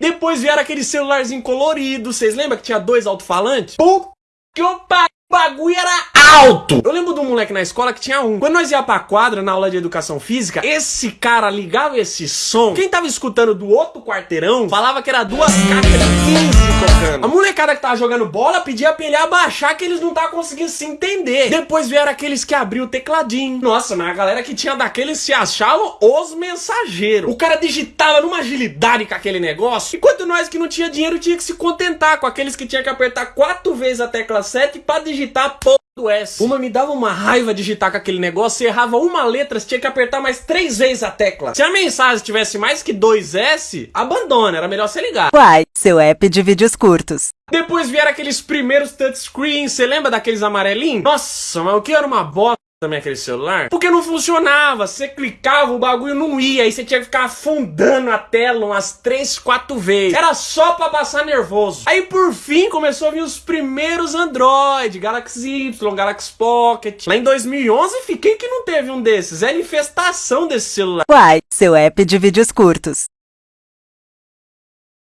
Depois vieram aquele celularzinho colorido. Vocês lembram que tinha dois alto-falantes? Que o bagulho era alto. Eu lembro de um moleque na escola que tinha um. Quando nós ia pra quadra na aula de educação física, esse cara ligava esse som. Quem tava escutando do outro quarteirão falava que era duas caixas de 15 tocando. A molecada que tava jogando bola pedia pra ele abaixar que eles não estavam conseguindo se entender. Depois vieram aqueles que abriu o tecladinho. Nossa, mas a galera que tinha daqueles se achavam os mensageiros. O cara digitava numa agilidade com aquele negócio. Enquanto nós que não tinha dinheiro tinha que se contentar com aqueles que tinha que apertar quatro vezes a tecla 7 pra digitar a S. Uma me dava uma raiva digitar com aquele negócio, você errava uma letra, você tinha que apertar mais três vezes a tecla. Se a mensagem tivesse mais que dois S, abandona, era melhor você ligar. Uai, seu app de vídeos curtos. Depois vieram aqueles primeiros touchscreens, você lembra daqueles amarelinhos? Nossa, mas o que era uma bosta também aquele celular? Porque não funcionava. Você clicava, o bagulho não ia. Aí você tinha que ficar afundando a tela umas 3, 4 vezes. Era só pra passar nervoso. Aí por fim começou a vir os primeiros Android, Galaxy Y, Galaxy Pocket. Lá em 2011 fiquei que não teve um desses. Era infestação desse celular. Uai, seu app de vídeos curtos.